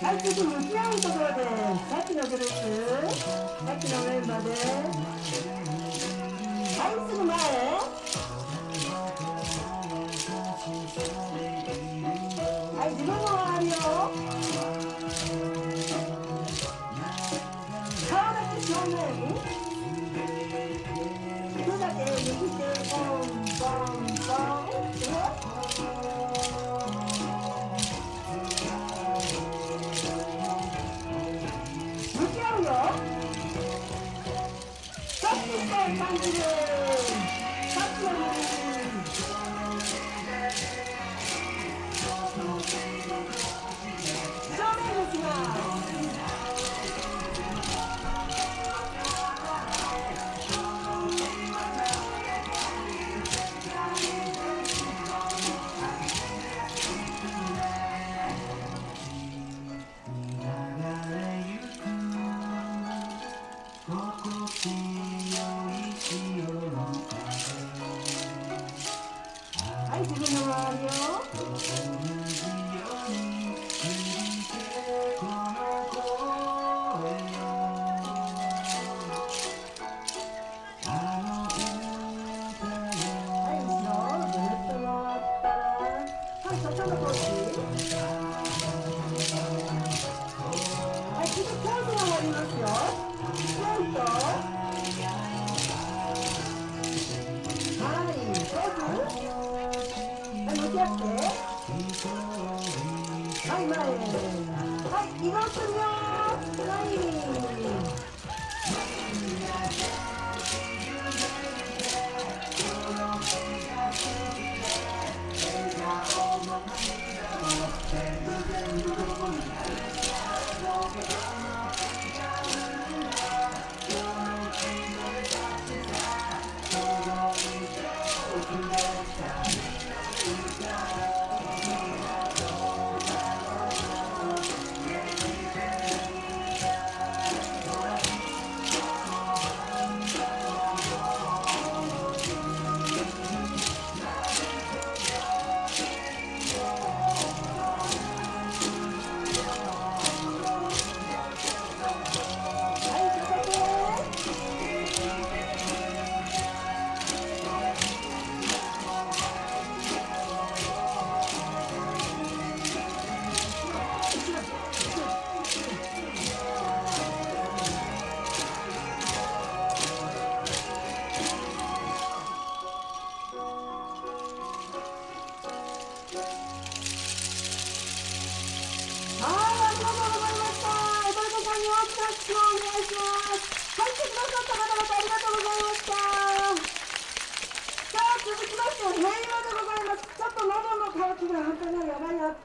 깔치도 시향이 떠들어야 돼. 깔치나 그렇지. 깔치나 왜 말해? 아이스도 말해. 아이, 누가 말이요? 사람이 좋네. 만드는 박수 아이 되게 나와요 Oh, やって。はい前はい移動するよ